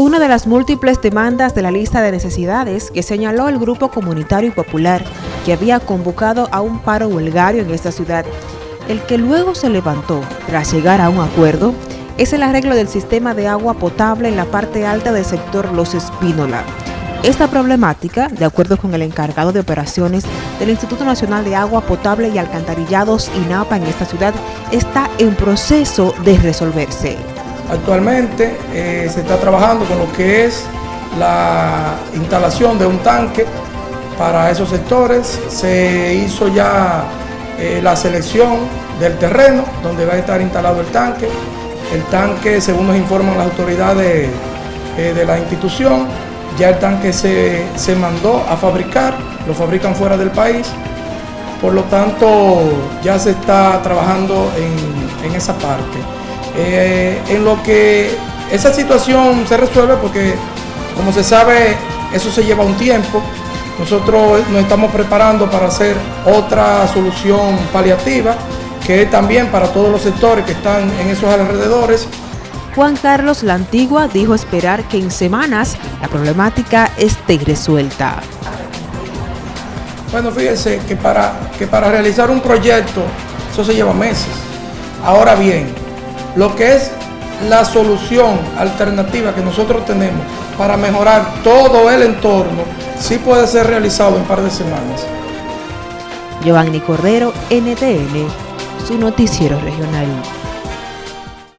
una de las múltiples demandas de la lista de necesidades que señaló el Grupo Comunitario y Popular que había convocado a un paro huelgario en esta ciudad. El que luego se levantó tras llegar a un acuerdo es el arreglo del sistema de agua potable en la parte alta del sector Los Espínola. Esta problemática, de acuerdo con el encargado de operaciones del Instituto Nacional de Agua Potable y Alcantarillados INAPA en esta ciudad, está en proceso de resolverse. Actualmente eh, se está trabajando con lo que es la instalación de un tanque para esos sectores. Se hizo ya eh, la selección del terreno donde va a estar instalado el tanque. El tanque, según nos informan las autoridades eh, de la institución, ya el tanque se, mandó a fabricar, lo fabrican fuera del país. Por lo tanto, ya se está trabajando en esa parte. Eh, en lo que esa situación se resuelve porque, como se sabe, eso se lleva un tiempo. Nosotros nos estamos preparando para hacer otra solución paliativa, que es también para todos los sectores que están en esos alrededores. Juan Carlos La Antigua dijo esperar que en semanas la problemática esté resuelta. Bueno, fíjense que para, que para realizar un proyecto eso se lleva meses. Ahora bien, lo que es la solución alternativa que nosotros tenemos para mejorar todo el entorno, sí puede ser realizado en un par de semanas. Cordero, su noticiero regional.